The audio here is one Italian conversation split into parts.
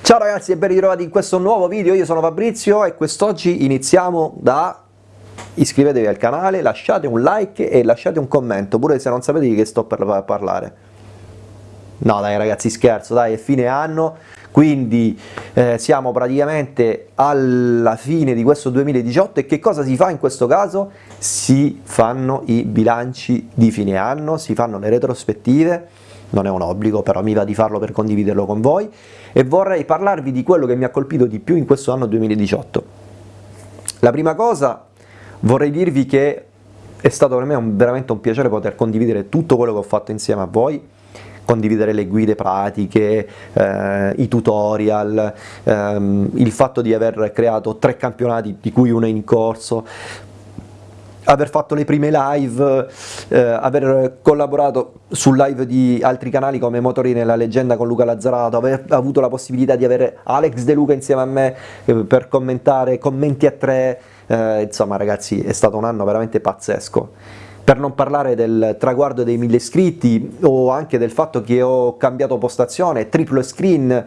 Ciao ragazzi e ben ritrovati in questo nuovo video, io sono Fabrizio e quest'oggi iniziamo da iscrivetevi al canale, lasciate un like e lasciate un commento, pure se non sapete di che sto per parlare. No dai ragazzi scherzo, dai è fine anno, quindi eh, siamo praticamente alla fine di questo 2018 e che cosa si fa in questo caso? Si fanno i bilanci di fine anno, si fanno le retrospettive, non è un obbligo però mi va di farlo per condividerlo con voi e vorrei parlarvi di quello che mi ha colpito di più in questo anno 2018. La prima cosa vorrei dirvi che è stato per me un, veramente un piacere poter condividere tutto quello che ho fatto insieme a voi, condividere le guide pratiche, eh, i tutorial, ehm, il fatto di aver creato tre campionati di cui uno è in corso, aver fatto le prime live, eh, aver collaborato su live di altri canali come Motori nella leggenda con Luca Lazzarato, aver avuto la possibilità di avere Alex De Luca insieme a me eh, per commentare commenti a tre, eh, insomma ragazzi è stato un anno veramente pazzesco per non parlare del traguardo dei mille iscritti o anche del fatto che ho cambiato postazione, triplo screen,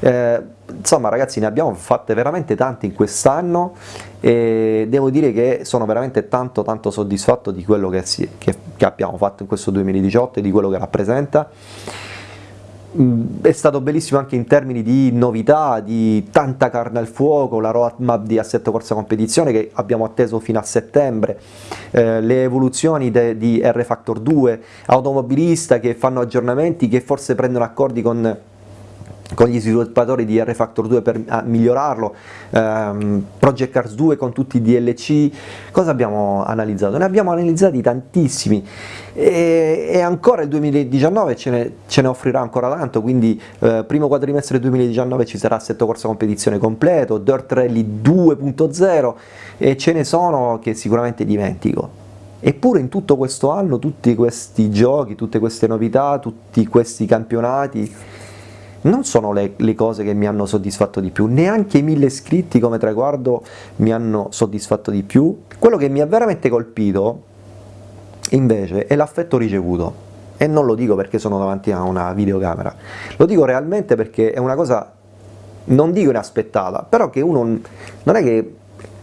eh, insomma ragazzi ne abbiamo fatte veramente tante in quest'anno e devo dire che sono veramente tanto tanto soddisfatto di quello che, si, che, che abbiamo fatto in questo 2018 e di quello che rappresenta è stato bellissimo anche in termini di novità, di tanta carne al fuoco, la roadmap di Assetto Corsa Competizione che abbiamo atteso fino a settembre, eh, le evoluzioni di R-Factor 2, automobilista che fanno aggiornamenti, che forse prendono accordi con con gli sviluppatori di R-Factor 2 per migliorarlo, ehm, Project Cars 2 con tutti i DLC, cosa abbiamo analizzato? Ne abbiamo analizzati tantissimi e, e ancora il 2019 ce ne, ce ne, offrirà ancora tanto, quindi eh, primo quadrimestre 2019 ci sarà assetto corsa competizione completo, Dirt Rally 2.0 e ce ne sono che sicuramente dimentico. Eppure in tutto questo anno, tutti questi giochi, tutte queste novità, tutti questi campionati, non sono le, le, cose che mi hanno soddisfatto di più, neanche i mille iscritti come traguardo mi hanno soddisfatto di più, quello che mi ha veramente colpito invece è l'affetto ricevuto. E non lo dico perché sono davanti a una videocamera, lo dico realmente perché è una cosa, non dico inaspettata, però che uno non è che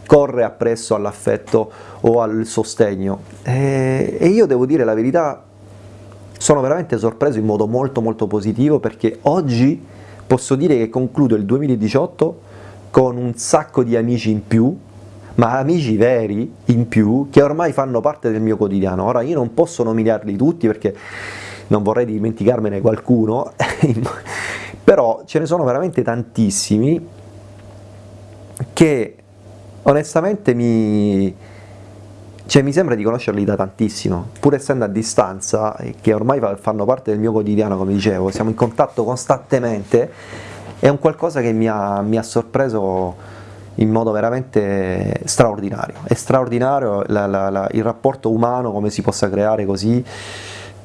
corre appresso all'affetto o al sostegno. E, e io devo dire la verità sono veramente sorpreso in modo molto molto positivo perché oggi posso dire che concludo il 2018 con un sacco di amici in più, ma amici veri in più che ormai fanno parte del mio quotidiano. Ora io non posso nominarli tutti perché non vorrei dimenticarmene qualcuno, però ce ne sono veramente tantissimi che onestamente mi, cioè mi sembra di conoscerli da tantissimo, pur essendo a distanza, che ormai fanno parte del mio quotidiano, come dicevo, siamo in contatto costantemente, è un qualcosa che mi ha, mi ha sorpreso in modo veramente straordinario. È straordinario la, la, la, il rapporto umano, come si possa creare così,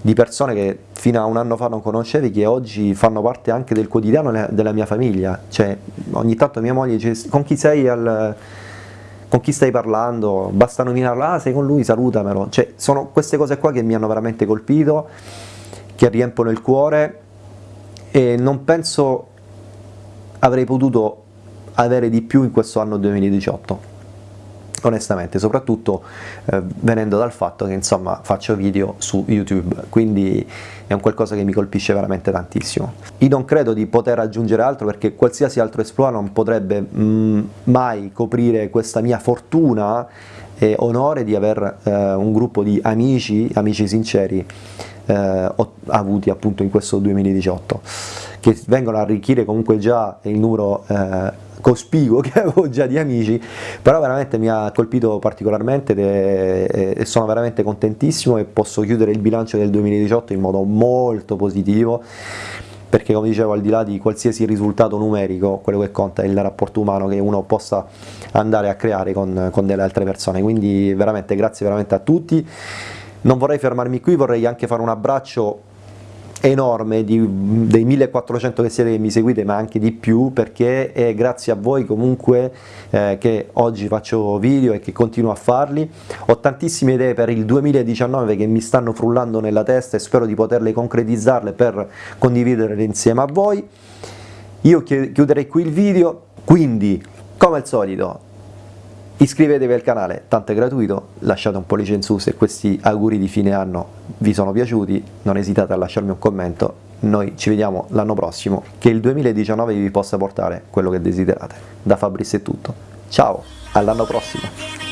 di persone che fino a un anno fa non conoscevi, che oggi fanno parte anche del quotidiano della mia famiglia. Cioè, ogni tanto mia moglie dice, con chi sei al con chi stai parlando, basta nominarlo, ah sei con lui, salutamelo, cioè sono queste cose qua che mi hanno veramente colpito, che riempiono il cuore e non penso avrei potuto avere di più in questo anno 2018 onestamente, soprattutto eh, venendo dal fatto che insomma faccio video su YouTube, quindi è un qualcosa che mi colpisce veramente tantissimo. Io non credo di poter aggiungere altro perché qualsiasi altro exploit non potrebbe mh, mm, mai coprire questa mia fortuna e onore di aver eh, un gruppo di amici, amici sinceri, eh, avuti appunto in questo 2018 che vengono a arricchire comunque già il numero eh, cospicuo che avevo già di amici, però veramente mi ha colpito particolarmente e sono veramente contentissimo e posso chiudere il bilancio del 2018 in modo molto positivo perché come dicevo al di là di qualsiasi risultato numerico quello che conta è il rapporto umano che uno possa andare a creare con, con delle altre persone. Quindi veramente grazie veramente a tutti. Non vorrei fermarmi qui vorrei anche fare un abbraccio enorme di, dei 1400 che siete che mi seguite ma anche di più perché è grazie a voi comunque eh, che oggi faccio video e che continuo a farli. Ho tantissime idee per il 2019 che mi stanno frullando nella testa e spero di poterle concretizzarle per condividerle insieme a voi. Io chiuderei qui il video, quindi come al solito iscrivetevi al canale, tanto è gratuito, lasciate un pollice in su se questi auguri di fine anno vi sono piaciuti, non esitate a lasciarmi un commento, noi ci vediamo l'anno prossimo, che il 2019 vi possa portare quello che desiderate. Da Fabris è tutto, ciao, all'anno prossimo!